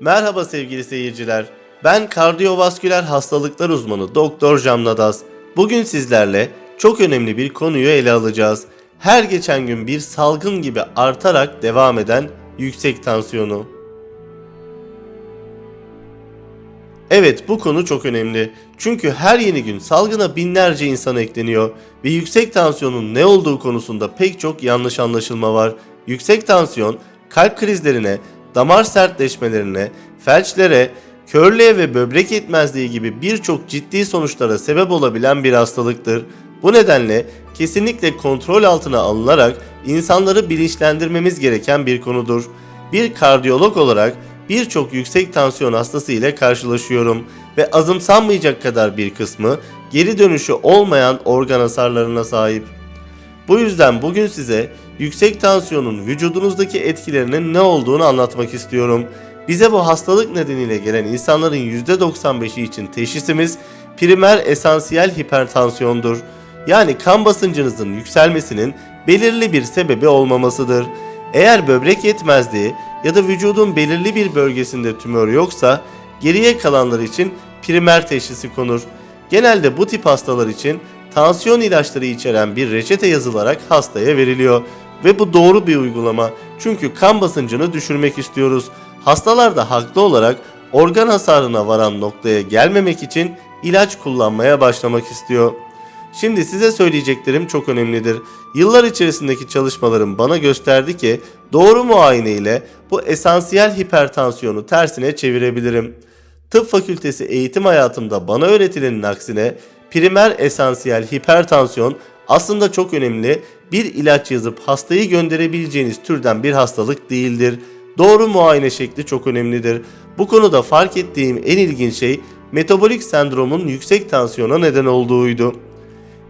Merhaba sevgili seyirciler. Ben kardiyovasküler hastalıklar uzmanı Doktor Jamnadas. Bugün sizlerle çok önemli bir konuyu ele alacağız. Her geçen gün bir salgın gibi artarak devam eden yüksek tansiyonu. Evet bu konu çok önemli. Çünkü her yeni gün salgına binlerce insan ekleniyor ve yüksek tansiyonun ne olduğu konusunda pek çok yanlış anlaşılma var. Yüksek tansiyon kalp krizlerine, damar sertleşmelerine, felçlere, körlüğe ve böbrek yetmezliği gibi birçok ciddi sonuçlara sebep olabilen bir hastalıktır. Bu nedenle kesinlikle kontrol altına alınarak insanları bilinçlendirmemiz gereken bir konudur. Bir kardiyolog olarak birçok yüksek tansiyon hastası ile karşılaşıyorum ve azımsanmayacak kadar bir kısmı geri dönüşü olmayan organ hasarlarına sahip. Bu yüzden bugün size yüksek tansiyonun vücudunuzdaki etkilerinin ne olduğunu anlatmak istiyorum. Bize bu hastalık nedeniyle gelen insanların %95'i için teşhisimiz primer esansiyel hipertansiyondur. Yani kan basıncınızın yükselmesinin belirli bir sebebi olmamasıdır. Eğer böbrek yetmezliği ya da vücudun belirli bir bölgesinde tümör yoksa geriye kalanlar için primer teşhisi konur. Genelde bu tip hastalar için tansiyon ilaçları içeren bir reçete yazılarak hastaya veriliyor ve bu doğru bir uygulama. Çünkü kan basıncını düşürmek istiyoruz. Hastalar da haklı olarak organ hasarına varan noktaya gelmemek için ilaç kullanmaya başlamak istiyor. Şimdi size söyleyeceklerim çok önemlidir. Yıllar içerisindeki çalışmalarım bana gösterdi ki doğru muayene ile bu esansiyel hipertansiyonu tersine çevirebilirim. Tıp fakültesi eğitim hayatımda bana öğretilenin aksine primer esansiyel hipertansiyon aslında çok önemli bir ilaç yazıp hastayı gönderebileceğiniz türden bir hastalık değildir. Doğru muayene şekli çok önemlidir. Bu konuda fark ettiğim en ilginç şey metabolik sendromun yüksek tansiyona neden olduğuydu.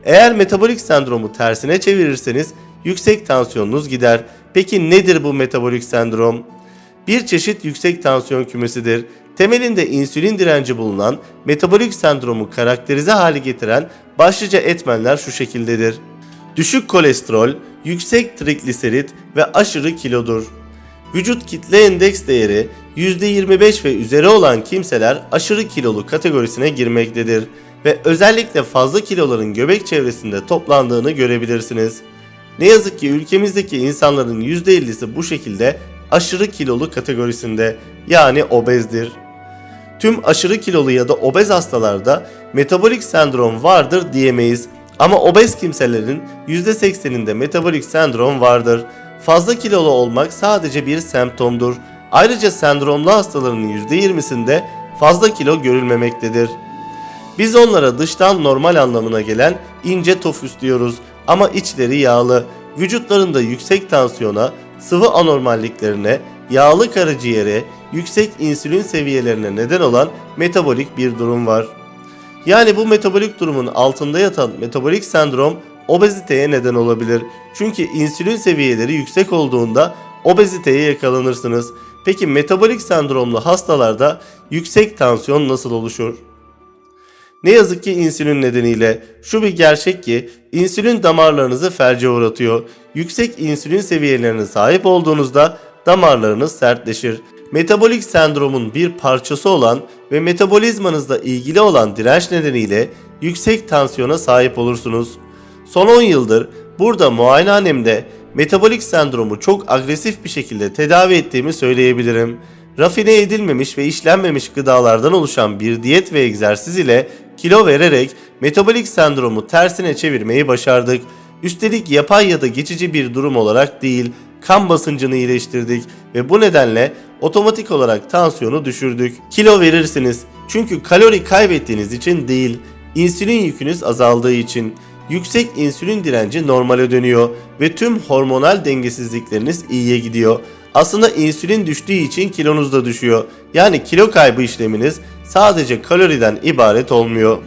Eğer metabolik sendromu tersine çevirirseniz yüksek tansiyonunuz gider. Peki nedir bu metabolik sendrom? Bir çeşit yüksek tansiyon kümesidir. Temelinde insülin direnci bulunan metabolik sendromu karakterize hale getiren başlıca etmenler şu şekildedir. Düşük kolesterol, yüksek trigliserit ve aşırı kilodur. Vücut kitle endeks değeri %25 ve üzeri olan kimseler aşırı kilolu kategorisine girmektedir ve özellikle fazla kiloların göbek çevresinde toplandığını görebilirsiniz. Ne yazık ki ülkemizdeki insanların %50'si bu şekilde aşırı kilolu kategorisinde yani obezdir. Tüm aşırı kilolu ya da obez hastalarda metabolik sendrom vardır diyemeyiz. Ama obez kimselerin %80'inde metabolik sendrom vardır. Fazla kilolu olmak sadece bir semptomdur. Ayrıca sendromlu hastaların %20'sinde fazla kilo görülmemektedir. Biz onlara dıştan normal anlamına gelen ince tofüs diyoruz ama içleri yağlı. Vücutlarında yüksek tansiyona, sıvı anormalliklerine, yağlı karaciğere, yüksek insülin seviyelerine neden olan metabolik bir durum var. Yani bu metabolik durumun altında yatan metabolik sendrom obeziteye neden olabilir. Çünkü insülin seviyeleri yüksek olduğunda obeziteye yakalanırsınız. Peki metabolik sendromlu hastalarda yüksek tansiyon nasıl oluşur? Ne yazık ki insülin nedeniyle şu bir gerçek ki insülin damarlarınızı felce uğratıyor. Yüksek insülin seviyelerine sahip olduğunuzda damarlarınız sertleşir. Metabolik sendromun bir parçası olan ve metabolizmanızla ilgili olan direnç nedeniyle yüksek tansiyona sahip olursunuz. Son 10 yıldır burada muayenehanemde metabolik sendromu çok agresif bir şekilde tedavi ettiğimi söyleyebilirim. Rafine edilmemiş ve işlenmemiş gıdalardan oluşan bir diyet ve egzersiz ile kilo vererek metabolik sendromu tersine çevirmeyi başardık. Üstelik yapay ya da geçici bir durum olarak değil, kan basıncını iyileştirdik ve bu nedenle otomatik olarak tansiyonu düşürdük. Kilo verirsiniz çünkü kalori kaybettiğiniz için değil, insülin yükünüz azaldığı için. Yüksek insülin direnci normale dönüyor ve tüm hormonal dengesizlikleriniz iyiye gidiyor. Aslında insülin düştüğü için kilonuz da düşüyor. Yani kilo kaybı işleminiz sadece kaloriden ibaret olmuyor.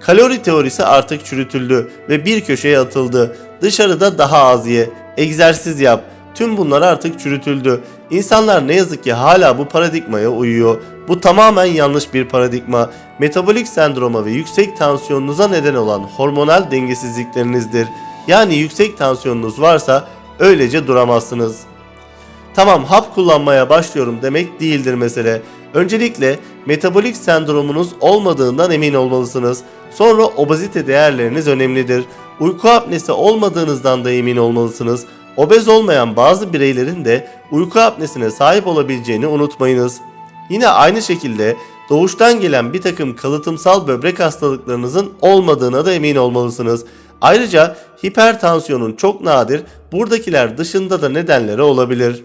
Kalori teorisi artık çürütüldü ve bir köşeye atıldı. Dışarıda daha az ye, egzersiz yap. Tüm bunlar artık çürütüldü. İnsanlar ne yazık ki hala bu paradigmaya uyuyor. Bu tamamen yanlış bir paradigma. Metabolik sendroma ve yüksek tansiyonunuza neden olan hormonal dengesizliklerinizdir. Yani yüksek tansiyonunuz varsa öylece duramazsınız. Tamam hap kullanmaya başlıyorum demek değildir mesele. Öncelikle metabolik sendromunuz olmadığından emin olmalısınız. Sonra obezite değerleriniz önemlidir. Uyku apnesi olmadığınızdan da emin olmalısınız. Obez olmayan bazı bireylerin de uyku apnesine sahip olabileceğini unutmayınız. Yine aynı şekilde doğuştan gelen bir takım kalıtımsal böbrek hastalıklarınızın olmadığına da emin olmalısınız. Ayrıca hipertansiyonun çok nadir, buradakiler dışında da nedenleri olabilir.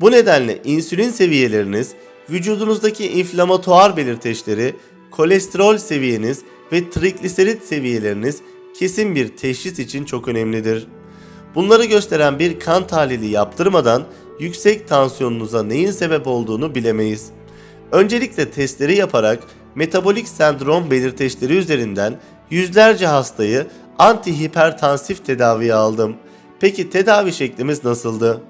Bu nedenle insülin seviyeleriniz, vücudunuzdaki inflamatuar belirteçleri, kolesterol seviyeniz ve trigliserit seviyeleriniz kesin bir teşhis için çok önemlidir. Bunları gösteren bir kan tahlili yaptırmadan yüksek tansiyonunuza neyin sebep olduğunu bilemeyiz. Öncelikle testleri yaparak metabolik sendrom belirteçleri üzerinden yüzlerce hastayı antihipertansif tedaviye aldım. Peki tedavi şeklimiz nasıldı?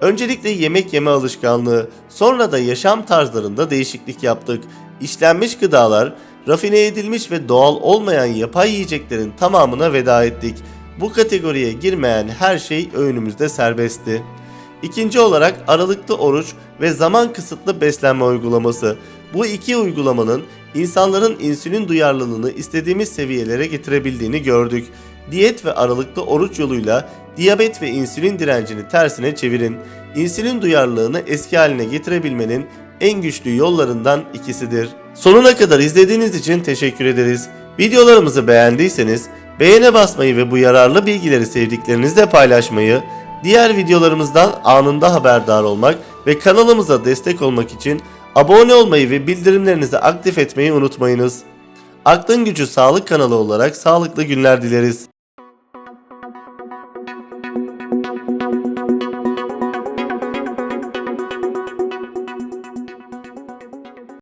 Öncelikle yemek yeme alışkanlığı, sonra da yaşam tarzlarında değişiklik yaptık. İşlenmiş gıdalar, rafine edilmiş ve doğal olmayan yapay yiyeceklerin tamamına veda ettik. Bu kategoriye girmeyen her şey öğünümüzde serbestti. İkinci olarak aralıklı oruç ve zaman kısıtlı beslenme uygulaması. Bu iki uygulamanın insanların insülin duyarlılığını istediğimiz seviyelere getirebildiğini gördük. Diyet ve aralıklı oruç yoluyla diyabet ve insülin direncini tersine çevirin. İnsülin duyarlılığını eski haline getirebilmenin en güçlü yollarından ikisidir. Sonuna kadar izlediğiniz için teşekkür ederiz. Videolarımızı beğendiyseniz beğene basmayı ve bu yararlı bilgileri sevdiklerinizle paylaşmayı, diğer videolarımızdan anında haberdar olmak ve kanalımıza destek olmak için abone olmayı ve bildirimlerinizi aktif etmeyi unutmayınız. Aklın Gücü Sağlık kanalı olarak sağlıklı günler dileriz.